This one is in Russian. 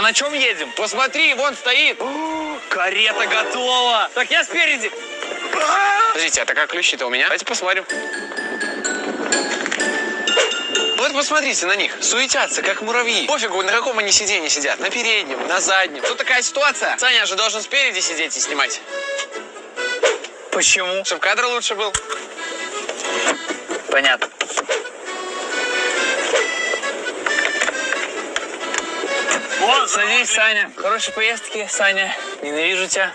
а на чем едем? Посмотри, вон стоит. Карета готова. Так, я спереди. Подождите, а такая ключи-то у меня? Давайте посмотрим. Вот посмотрите на них, суетятся, как муравьи. Пофигу, на каком они сиденье сидят, на переднем, на заднем. Тут такая ситуация. Саня же должен спереди сидеть и снимать, Почему? чтобы кадр лучше был. Понятно. Садись, Саня. Хорошей поездки, Саня. Ненавижу тебя.